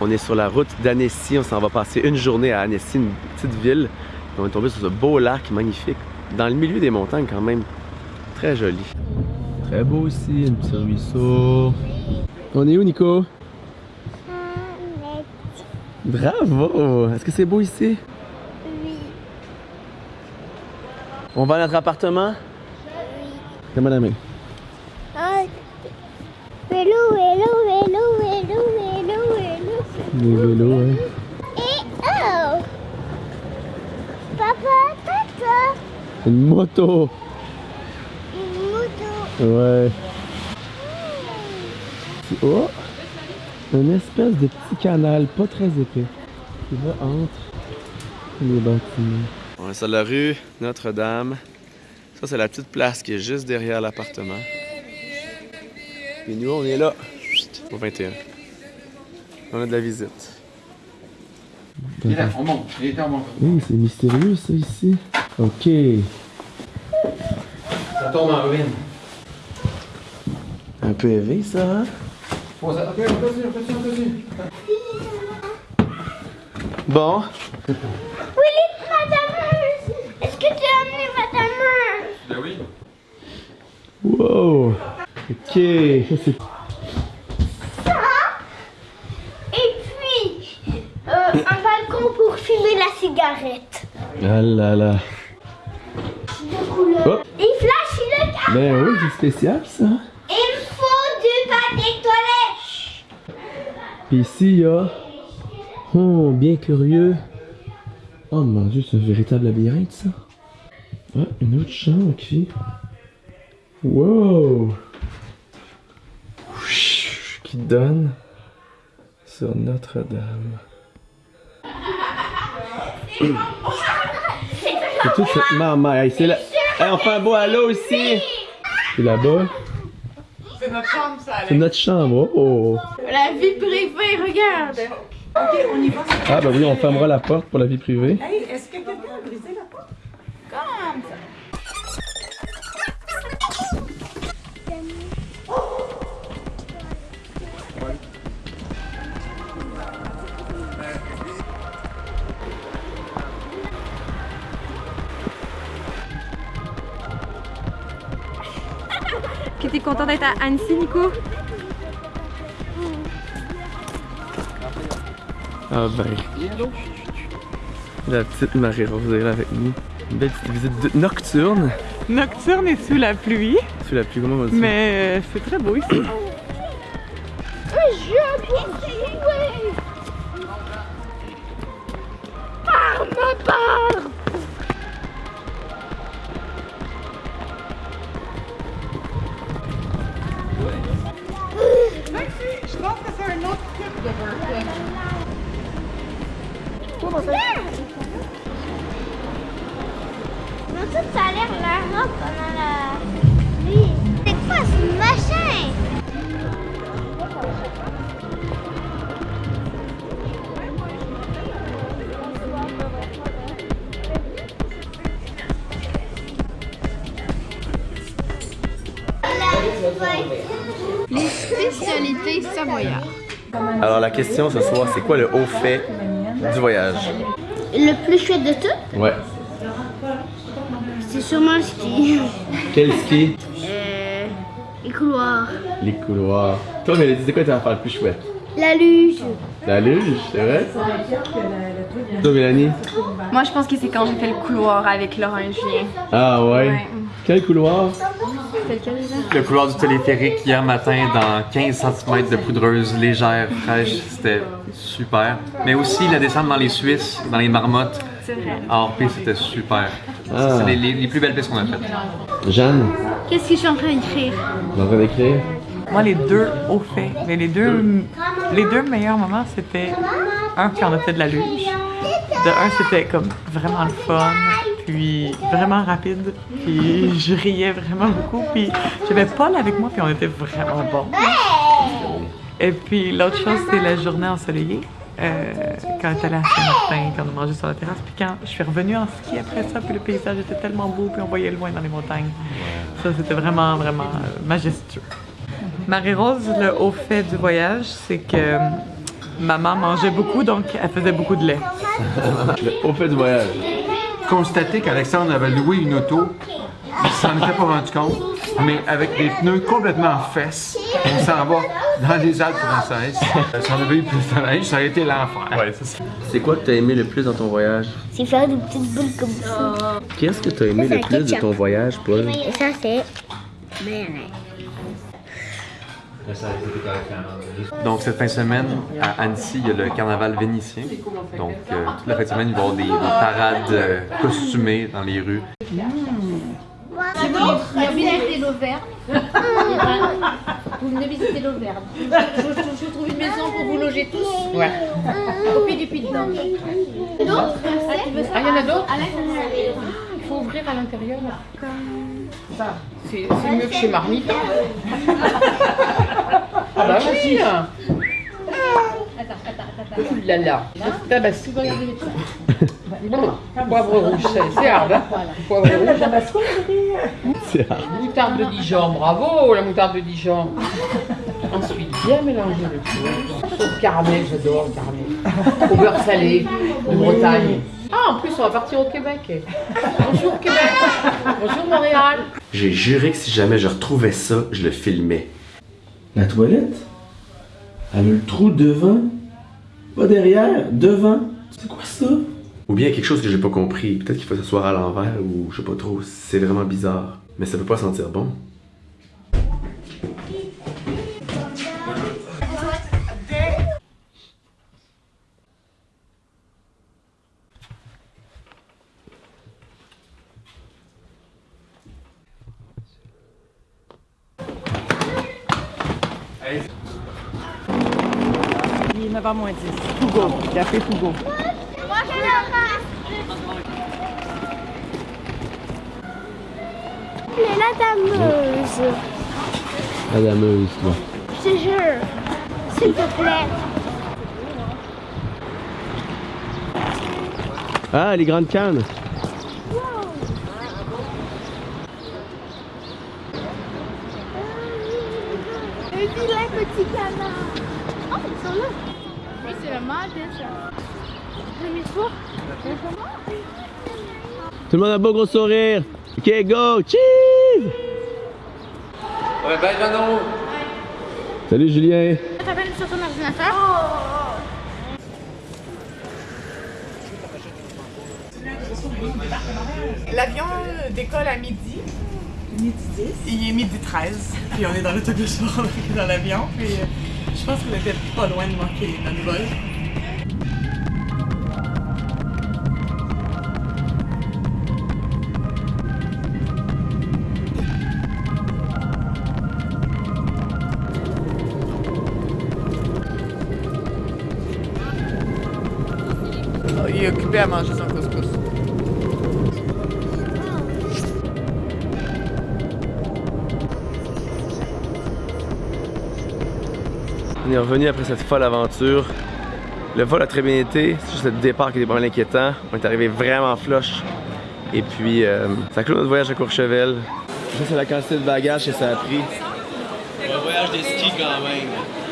On est sur la route d'Annecy. On s'en va passer une journée à Annecy, une petite ville. on est tombé sur ce beau lac magnifique. Dans le milieu des montagnes quand même. Très joli. Très beau aussi, un petit ruisseau. On est où Nico? Bravo! Est-ce que c'est beau ici? Oui. On va à notre appartement? Oui. Comment la main? Ah, vélo, vélo, Des vélos, hein? Et oh! Papa, tata, Une moto! une moto. Ouais. Oh! Une espèce de petit canal, pas très épais, qui va entre les bâtiments. On est sur la rue Notre-Dame. Ça, c'est la petite place qui est juste derrière l'appartement. Et nous, on est là, au 21. On a de la visite. Il est là, on monte. Il était en monte. Oui, c'est mystérieux ça ici. Ok. Ça tombe en ruine. Un peu élevé ça, hein? Faut ça- Ok, on continue, on continue, on continue. Bon. Willy, madame, est-ce que tu as amené madame? Ben oui. Wow. Ok. Ça, c'est Et puis, euh, un balcon pour fumer la cigarette. Ah là là. De couleur. Oh. Et flash le cas. Ben oui, c'est spécial ça. Il faut du papier toilette. Puis ici, il y a. Oh, bien curieux. Oh mon dieu, c'est un véritable labyrinthe ça. Ah, une autre chambre qui. Wow! Qui donne sur Notre-Dame. C'est toute cette marmaille. C'est là. Hey, on fait un beau halo ici! C'est là-bas. C'est notre chambre, ça, C'est notre chambre. Oh! La vie privée, regarde. Ok, on y va. Ah, bah oui, on fermera la porte pour la vie privée. Hey, est-ce que quelqu'un a brisé la porte? Comme ça. T'es content d'être à Annecy, Nico? Ah ben. La petite Marie-Rose est là avec nous. Une belle petite visite de- nocturne. Nocturne et sous la pluie, C'est la plus grande, on va dire. mais euh, c'est très beau ici. Ça, ça a l'air la robe pendant la nuit. C'est quoi ce machin? Les spécialités savoyardes. Alors la question ce soir, c'est quoi le haut fait du voyage? Le plus chouette de tout, Ouais. c'est sûrement le ski. Quel ski? Euh, les couloirs. Les couloirs. Toi, Mélodie, c'est quoi ta affaire le plus chouette? La luge. La luge, c'est vrai? Toi, Mélanie? Moi, je pense que c'est quand j'ai fait le couloir avec Laurent et Julien. Ah ouais? Ouais. Quel couloir? Le couloir du téléphérique hier matin dans 15 cm de poudreuse légère, fraîche, c'était super. Mais aussi la descente dans les Suisses, dans les marmottes, C'est vrai. hors piste, c'était super. Ah. C'est les, les- plus belles pistes qu'on a faites. Jeanne, Qu'est-ce que je suis en train d'écrire? en train d'écrire? Moi, les deux au fait. Mais les deux, les deux meilleurs moments, c'était un quand on a fait de la luge. De un, c'était comme vraiment le fun, puis vraiment rapide, puis je riais vraiment beaucoup, puis j'avais Paul avec moi, puis on était vraiment bons. Et puis l'autre chose, c'est la journée ensoleillée. Euh, quand on était allé à Saint-Martin, quand on a mangé sur la terrasse, puis quand je suis revenue en ski après ça, puis le paysage était tellement beau, puis on voyait loin dans les montagnes. Ça, c'était vraiment, vraiment euh, majestueux. Marie-Rose, le haut fait du voyage, c'est que maman mangeait beaucoup, donc elle faisait beaucoup de lait. Au fait du voyage. Constater qu'Alexandre avait loué une auto, il s'en était pas rendu compte, mais avec des pneus complètement en fesses, on s'en va dans les Alpes françaises. Si on avait eu plus de neige, ça aurait été l'enfer. Ouais, c'est quoi que t'as aimé le plus dans ton voyage? C'est faire des petites boules comme ça. Qu'est-ce que t'as aimé Ça, le plus de ton voyage, Paul? Ça, c'est mayonnaise. Donc, cette fin de semaine, à Annecy, il y a le carnaval vénitien. Donc, euh, toute la fin de semaine, il va y avoir des, des parades euh, costumées dans les rues. Il y a visité l'Auvergne. Vous venez visiter l'Auvergne. Je, je- je vous trouve une maison pour vous loger tous. Ouais. Copie du Puy de Dôme. Ah, veux ça? Ah, il y en a d'autres? Il faut ouvrir à l'intérieur. C'est mieux que chez Marmite. ah bah oui hein. Attends, attends, attends. Ouh là là. Tabasco. Poivre rouge, c'est c'est hard, hein? Poivre rouge. C'est rare. Moutarde de Dijon, bravo la moutarde de Dijon. Ensuite, bien mélanger le tout. Caramel, j'adore le caramel. Au beurre salé, de Bretagne. Ah, en plus, on va partir au Québec. Bonjour Québec. Bonjour Montréal. J'ai juré que si jamais je retrouvais ça, je le filmais. La toilette? Elle a le trou devant? Pas derrière, devant? C'est quoi ça? Ou bien quelque chose que j'ai pas compris. Peut-être qu'il faut s'asseoir à l'envers ou je sais pas trop. C'est vraiment bizarre. Mais ça peut pas sentir bon. Il est 9h moins 10. Tougo, café Tougo. Moi, je Mais la dameuse, La dameuse, toi. je te jure, s'il te plaît. Ah, les grandes cannes! Un vilain petit canard. Oh, ils sont là. Oui, c'est le mal déjà. Tout le monde a un beau gros sourire! Ok, go! Cheese! Ouais, bye, Jeannot! Salut Julien! T'appelles sur ton ordinateur? L'avion décolle à midi. Midi 10. Il est midi 13. Puis on est dans l'autobus pour rentrer dans l'avion. Puis euh, je pense qu'on était pas loin de manquer notre vol. Ah, Il est occupé à manger son couscous. On est revenu après cette folle aventure. Le vol a très bien été, c'est juste le départ qui était pas mal inquiétant. On est arrivé vraiment flush. Et puis, euh, ça clôt notre voyage à Courchevel. Ça, c'est la quantité de bagages que ça a pris. Un voyage des skis quand même.